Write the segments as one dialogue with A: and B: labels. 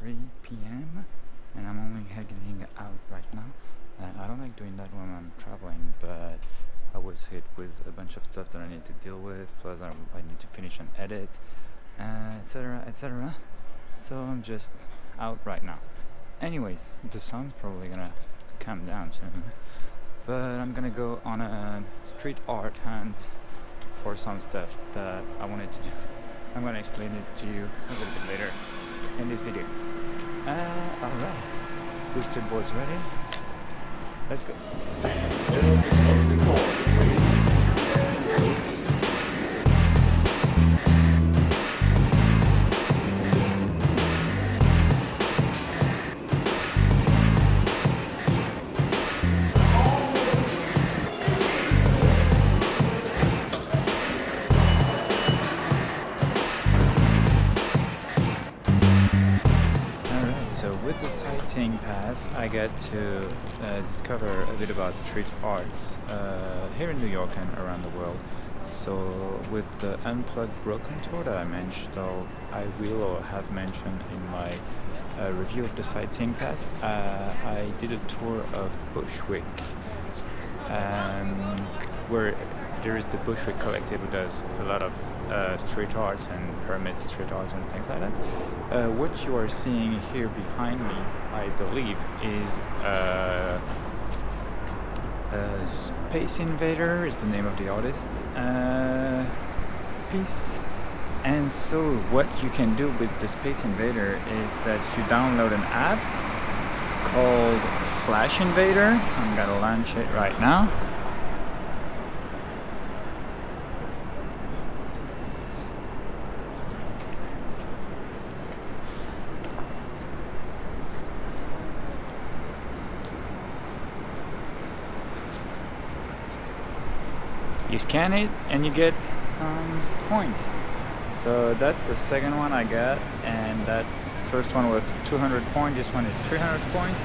A: 3 p.m. and I'm only heading out right now. And I don't like doing that when I'm traveling, but I was hit with a bunch of stuff that I need to deal with, plus I, I need to finish an edit, etc. Uh, etc. Et so I'm just out right now. Anyways, the sun's probably gonna calm down soon, but I'm gonna go on a street art hunt for some stuff that I wanted to do. I'm gonna explain it to you a little bit later in this video. Uh, alright, boosted boards ready. Let's go. So with the sightseeing pass, I get to uh, discover a bit about street arts uh, here in New York and around the world. So with the Unplugged Brooklyn tour that I mentioned, or I will or have mentioned in my uh, review of the sightseeing pass, uh, I did a tour of Bushwick, um, where there is the Bushwick Collective who does a lot of uh, street arts and permits street arts and things like that. Uh, what you are seeing here behind me, I believe, is uh, Space Invader is the name of the artist uh, piece. And so what you can do with the Space Invader is that you download an app called Flash Invader. I'm gonna launch it right now. You scan it and you get some points. So that's the second one I got and that first one was 200 points this one is 300 points.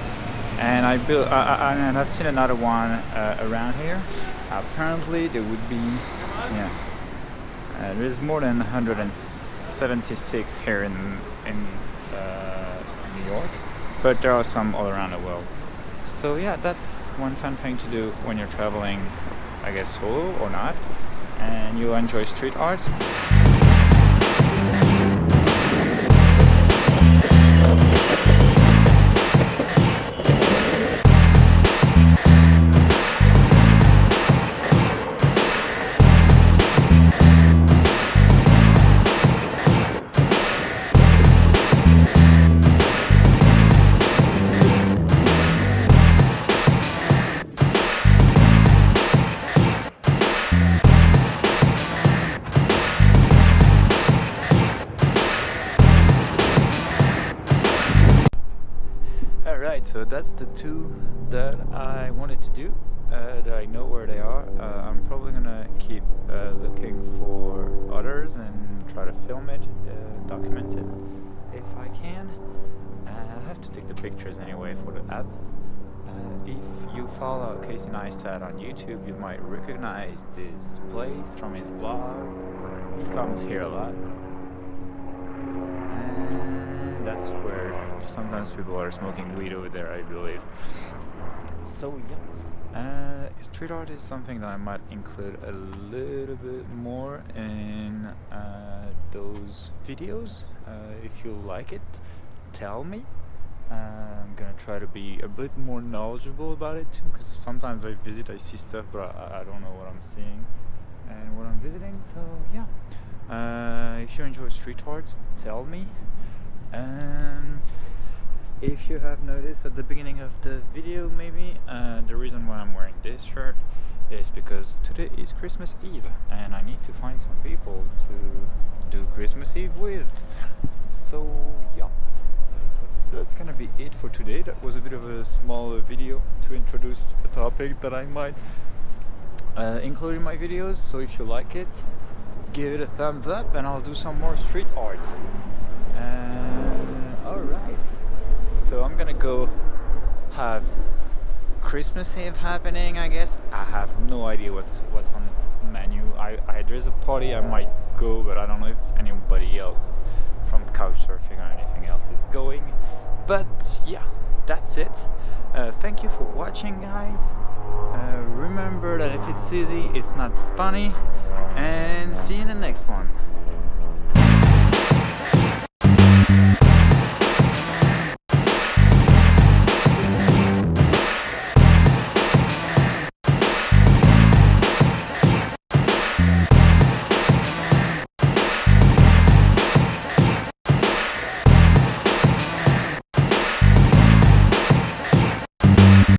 A: And I built I, I, I've seen another one uh, around here. Apparently there would be yeah uh, there's more than 176 here in in uh, New York but there are some all around the world. So yeah that's one fun thing to do when you're traveling I guess solo or not. And you enjoy street art so that's the two that I wanted to do uh, that I know where they are. Uh, I'm probably gonna keep uh, looking for others and try to film it uh, document it if I can. Uh, I have to take the pictures anyway for the app. Uh, if you follow Casey Neistat on YouTube you might recognize this place from his blog. He comes here a lot where sometimes people are smoking weed over there I believe. So yeah. Uh, street art is something that I might include a little bit more in uh, those videos. Uh, if you like it tell me. Uh, I'm gonna try to be a bit more knowledgeable about it too because sometimes I visit I see stuff but I, I, don't know what I'm seeing and what I'm visiting so yeah. Uh, if you enjoy street arts tell me and if you have noticed at the beginning of the video maybe uh, the reason why I'm wearing this shirt is because today is Christmas Eve and I need to find some people to do Christmas Eve with. So yeah. That's gonna be it for today. That was a bit of a small video to introduce a topic that I might uh, include in my videos. So if you like it give it a thumbs up and I'll do some more street art alright so I'm gonna go have Christmas Eve happening I guess I have no idea what's what's on the menu I, I there's a party I might go but I don't know if anybody else from couchsurfing or anything else is going But yeah, that's it. Uh, thank you for watching, guys. Uh, remember that if it's easy, it's not funny. And see you in the next one.